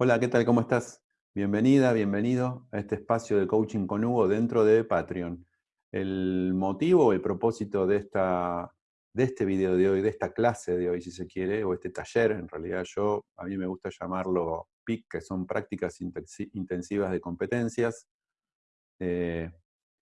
Hola, ¿qué tal? ¿Cómo estás? Bienvenida, bienvenido a este espacio de coaching con Hugo dentro de Patreon. El motivo, el propósito de, esta, de este video de hoy, de esta clase de hoy, si se quiere, o este taller, en realidad yo, a mí me gusta llamarlo PIC, que son prácticas intensivas de competencias, eh,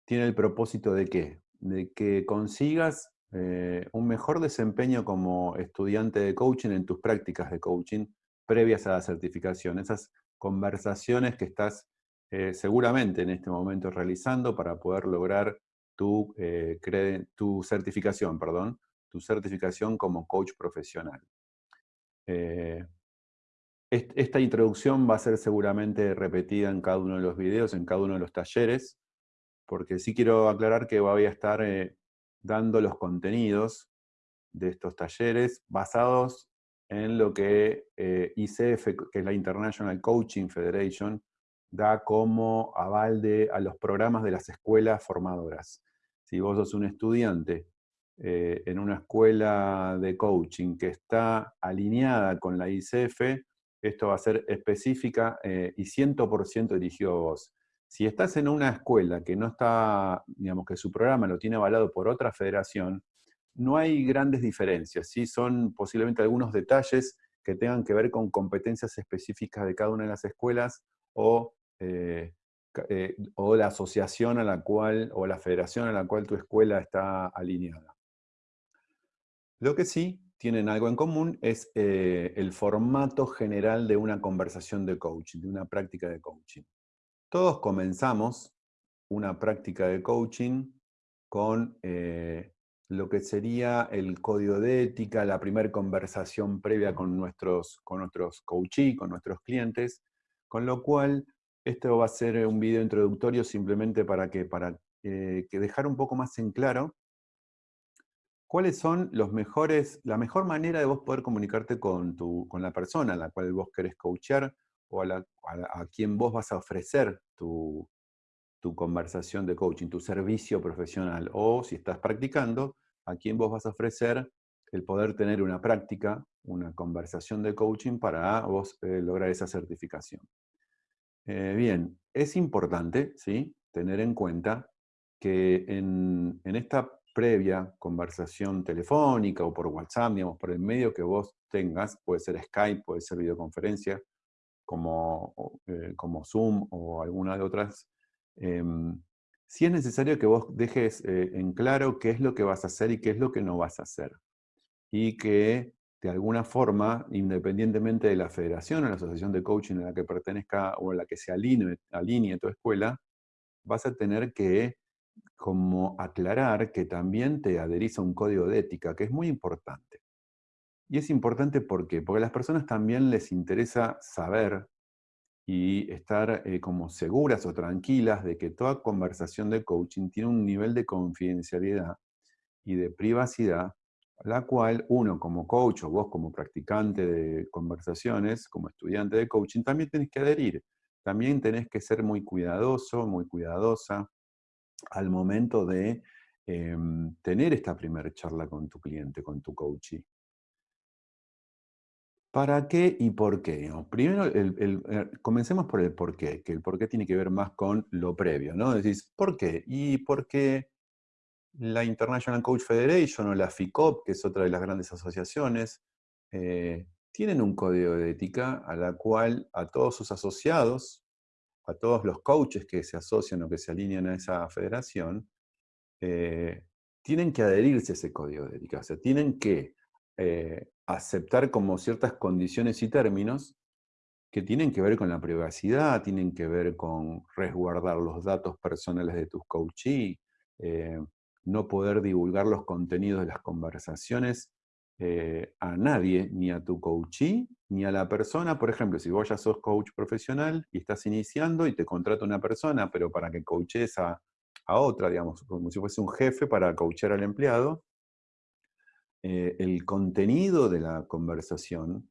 tiene el propósito de qué? De que consigas eh, un mejor desempeño como estudiante de coaching en tus prácticas de coaching, previas a la certificación, esas conversaciones que estás eh, seguramente en este momento realizando para poder lograr tu, eh, tu certificación, perdón, tu certificación como coach profesional. Eh, esta introducción va a ser seguramente repetida en cada uno de los videos, en cada uno de los talleres, porque sí quiero aclarar que voy a estar dando los contenidos de estos talleres basados en lo que eh, ICF, que es la International Coaching Federation, da como aval de, a los programas de las escuelas formadoras. Si vos sos un estudiante eh, en una escuela de coaching que está alineada con la ICF, esto va a ser específica eh, y 100% dirigido a vos. Si estás en una escuela que no está, digamos que su programa lo tiene avalado por otra federación, no hay grandes diferencias, ¿sí? son posiblemente algunos detalles que tengan que ver con competencias específicas de cada una de las escuelas o, eh, eh, o la asociación a la cual, o la federación a la cual tu escuela está alineada. Lo que sí tienen algo en común es eh, el formato general de una conversación de coaching, de una práctica de coaching. Todos comenzamos una práctica de coaching con lo que sería el código de ética, la primera conversación previa con nuestros, con nuestros coachees, con nuestros clientes, con lo cual esto va a ser un video introductorio simplemente para que, para, eh, que dejar un poco más en claro cuáles son los mejores, la mejor manera de vos poder comunicarte con, tu, con la persona a la cual vos querés coachear o a, a, quien vos vas a ofrecer tu, tu conversación de coaching, tu servicio profesional, o si estás practicando, a quién vos vas a ofrecer el poder tener una práctica, una conversación de coaching para vos eh, lograr esa certificación. Eh, bien, es importante ¿sí? tener en cuenta que en, esta previa conversación telefónica o por WhatsApp, digamos, por el medio que vos tengas, puede ser Skype, puede ser videoconferencia, como, eh, como Zoom o alguna de otras, si es necesario que vos dejes eh, en claro qué es lo que vas a hacer y qué es lo que no vas a hacer. Y que de alguna forma, independientemente de la federación o la asociación de coaching a la que pertenezca o a la que se alinee, alinee tu escuela, vas a tener que como aclarar que también te adherís a un código de ética, que es muy importante. Y es importante ¿por porque a las personas también les interesa saber y estar eh, como seguras o tranquilas de que toda conversación de coaching tiene un nivel de confidencialidad y de privacidad, la cual uno como coach o vos como practicante de conversaciones, como estudiante de coaching, también tenés que adherir. También tenés que ser muy cuidadoso, muy cuidadosa al momento de em, tener esta primera charla con tu cliente, con tu coachee. ¿Para qué y por qué? Primero, eh, comencemos por el por qué, que el por qué tiene que ver más con lo previo, ¿no? Decís, ¿por qué? Y porque la International Coach Federation o la FICOP, que es otra de las grandes asociaciones, eh, tienen un código de ética a la cual a todos sus asociados, a todos los coaches que se asocian o que se alinean a esa federación, eh, tienen que adherirse a ese código de ética, o sea, tienen que aceptar como ciertas condiciones y términos que tienen que ver con la privacidad, tienen que ver con resguardar los datos personales de tus coachees, eh, no poder divulgar los contenidos de las conversaciones eh, a nadie, ni a tu coachee, ni a la persona. Por ejemplo, si vos ya sos coach profesional y estás iniciando y te contrata una persona, pero para que coaches a, a otra, digamos, como si fuese un jefe para coachar al empleado, eh, el contenido de la conversación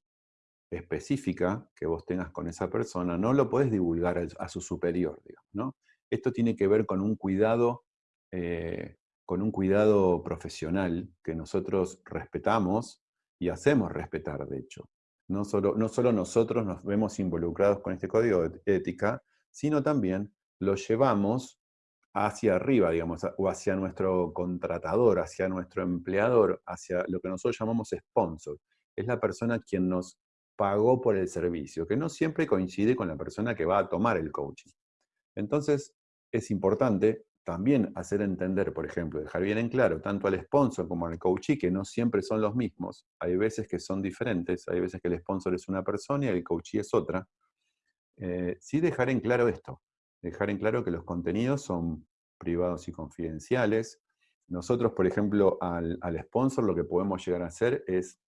específica que vos tengas con esa persona no lo puedes divulgar a, su superior, ¿no? Esto tiene que ver con un cuidado, eh, con un cuidado profesional que nosotros respetamos y hacemos respetar, de hecho. no solo, no solo nosotros nos vemos involucrados con este código de ética, sino también lo llevamos hacia arriba, digamos, o hacia nuestro contratador, hacia nuestro empleador, hacia lo que nosotros llamamos sponsor. Es la persona quien nos pagó por el servicio, que no siempre coincide con la persona que va a tomar el coaching. Entonces, es importante también hacer entender, por ejemplo, dejar bien en claro, tanto al sponsor como al coachee, que no siempre son los mismos, hay veces que son diferentes, hay veces que el sponsor es una persona y el coachee es otra, eh, sí dejar en claro esto, dejar en claro que los contenidos son privados y confidenciales. Nosotros, por ejemplo, al, sponsor lo que podemos llegar a hacer es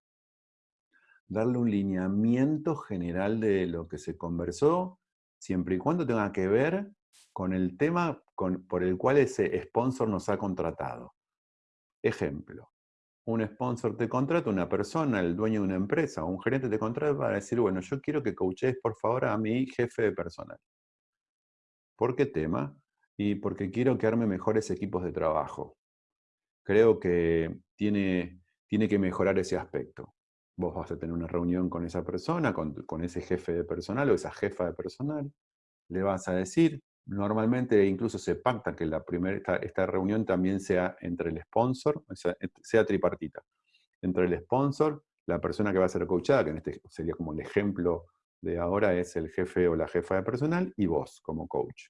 darle un lineamiento general de lo que se conversó, siempre y cuando tenga que ver con el tema por el cual ese sponsor nos ha contratado. Ejemplo, un sponsor te contrata, una persona, el dueño de una empresa, o un gerente te contrata para decir, bueno, yo quiero que coaches por favor a mi jefe de personal. ¿Por qué tema? Y porque quiero que arme mejores equipos de trabajo. Creo que tiene, tiene que mejorar ese aspecto. Vos vas a tener una reunión con esa persona, con, con ese jefe de personal o esa jefa de personal. Le vas a decir, normalmente incluso se pacta que la primera, esta, reunión también sea entre el sponsor, sea, sea, tripartita. Entre el sponsor, la persona que va a ser coachada, que en este sería como el ejemplo de ahora es el jefe o la jefa de personal, y vos como coach.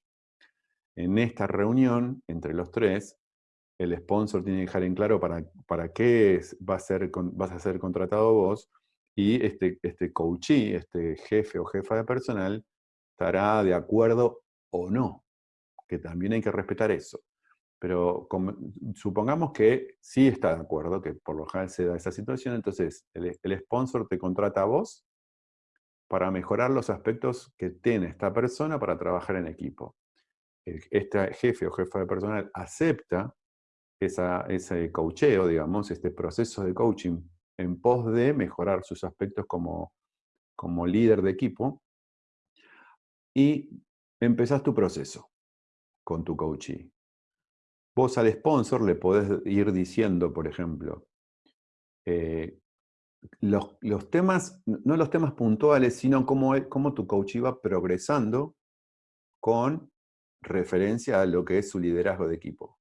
En esta reunión, entre los tres, el sponsor tiene que dejar en claro para, para qué va a ser, vas a ser contratado vos, y este, este coachee, este jefe o jefa de personal, estará de acuerdo o no, que también hay que respetar eso. Pero supongamos que sí está de acuerdo, que por lo general se da esa situación, entonces el, sponsor te contrata a vos para mejorar los aspectos que tiene esta persona para trabajar en equipo. Este jefe o jefa de personal acepta ese coacheo, digamos, este proceso de coaching en pos de mejorar sus aspectos como, como líder de equipo y empezás tu proceso con tu coachee. Vos al sponsor le podés ir diciendo, por ejemplo, eh, los, temas, no los temas puntuales, sino cómo, cómo tu coach va progresando con referencia a lo que es su liderazgo de equipo.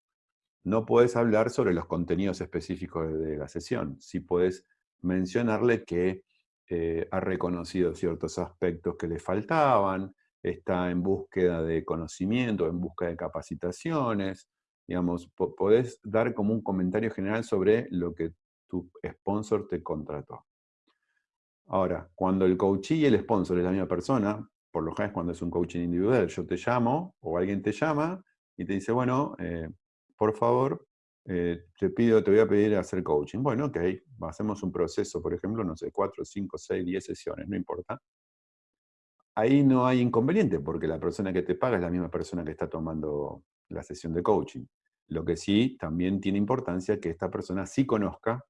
No puedes hablar sobre los contenidos específicos de, la sesión, sí puedes mencionarle que eh, ha reconocido ciertos aspectos que le faltaban, está en búsqueda de conocimiento, en busca de capacitaciones, digamos, podés dar como un comentario general sobre lo que tu sponsor te contrató. Ahora, cuando el coachee y el sponsor es la misma persona, por lo general cuando es un coaching individual, yo te llamo o alguien te llama y te dice, bueno, eh, por favor, eh, te pido, te voy a pedir hacer coaching. Bueno, ok, hacemos un proceso, por ejemplo, no sé, cuatro, cinco, seis, diez sesiones, no importa ahí no hay inconveniente, porque la persona que te paga es la misma persona que está tomando la sesión de coaching. Lo que sí también tiene importancia que esta persona sí conozca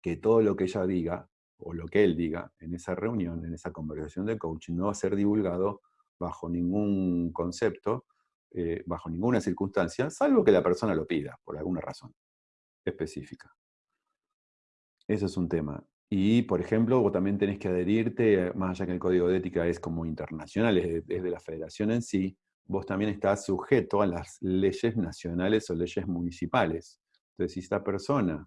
que todo lo que ella diga, o lo que él diga en esa reunión, en esa conversación de coaching, no va a ser divulgado bajo ningún concepto, eh, bajo ninguna circunstancia, salvo que la persona lo pida, por alguna razón específica. Eso es un tema. Y, por ejemplo, vos también tenés que adherirte, más allá que el código de ética es como internacional, es de, la federación en sí, vos también estás sujeto a las leyes nacionales o leyes municipales. Entonces, si esta persona,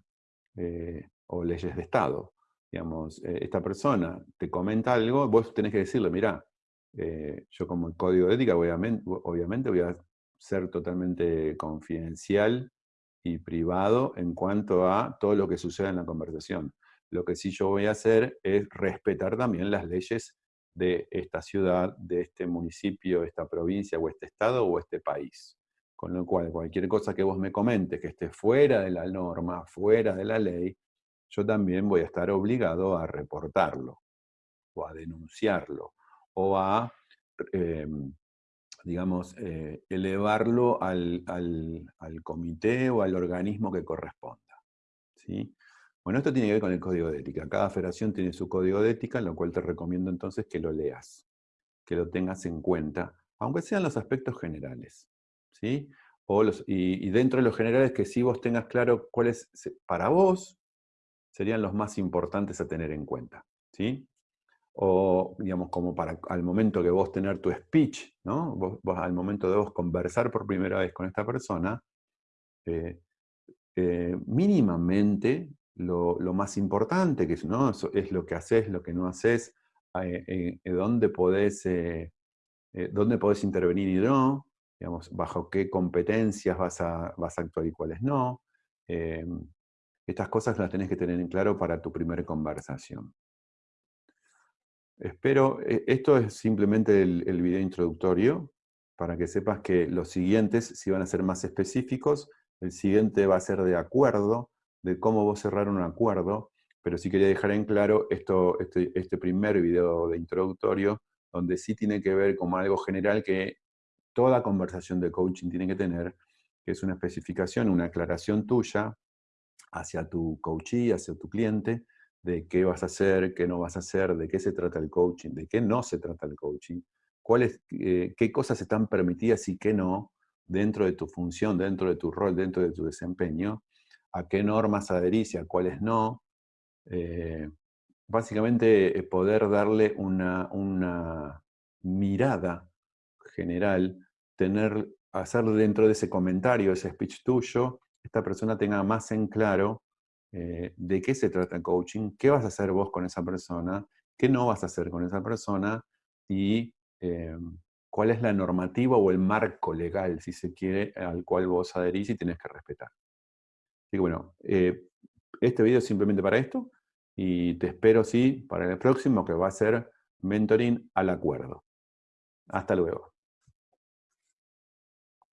eh, o leyes de Estado, digamos, eh, esta persona te comenta algo, vos tenés que decirle, mira, eh, yo como el código de ética obviamente voy a ser totalmente confidencial y privado en cuanto a todo lo que suceda en la conversación. Lo que sí yo voy a hacer es respetar también las leyes de esta ciudad, de este municipio, esta provincia, o este estado, o este país. Con lo cual, cualquier cosa que vos me comentes que esté fuera de la norma, fuera de la ley, yo también voy a estar obligado a reportarlo, o a denunciarlo, o a, em, digamos, eh, elevarlo al, al, comité o al organismo que corresponda. ¿sí? Bueno, esto tiene que ver con el código de ética. Cada federación tiene su código de ética, lo cual te recomiendo entonces que lo leas, que lo tengas en cuenta, aunque sean los aspectos generales. ¿sí? O los, y, dentro de los generales que sí vos tengas claro cuáles para vos serían los más importantes a tener en cuenta. ¿sí? o digamos como para al momento que vos tener tu speech, ¿no? Vos, al momento de vos conversar por primera vez con esta persona, eh, eh, mínimamente lo, más importante, que ¿no? es lo que haces, lo que no haces, eh, dónde, podés, dónde podés intervenir y no, digamos, bajo qué competencias vas a, vas a actuar y cuáles no. Estas cosas las tenés que tener en claro para tu primera conversación. Espero, e, esto es simplemente el, video introductorio, para que sepas que los siguientes si van a ser más específicos, el siguiente va a ser de acuerdo, de cómo vos cerrar un acuerdo, pero sí quería dejar en claro esto, este, este primer video de introductorio, donde sí tiene que ver con algo general que toda conversación de coaching tiene que tener, que es una especificación, una aclaración tuya hacia tu coachee, hacia tu cliente, de qué vas a hacer, qué no vas a hacer, de qué se trata el coaching, de qué no se trata el coaching, cuáles, eh, qué cosas están permitidas y qué no dentro de tu función, dentro de tu rol, dentro de tu desempeño, a qué normas adherís y a cuáles no. Eh, básicamente eh, poder darle una, una mirada general, tener, hacer dentro de ese comentario, ese speech tuyo, esta persona tenga más en claro eh, de qué se trata el coaching, qué vas a hacer vos con esa persona, qué no vas a hacer con esa persona y eh, cuál es la normativa o el marco legal, si se quiere, al cual vos adherís y tenés que respetar. Así que bueno, eh, este video es simplemente para esto y te espero, sí, para el próximo que va a ser mentoring al acuerdo. Hasta luego.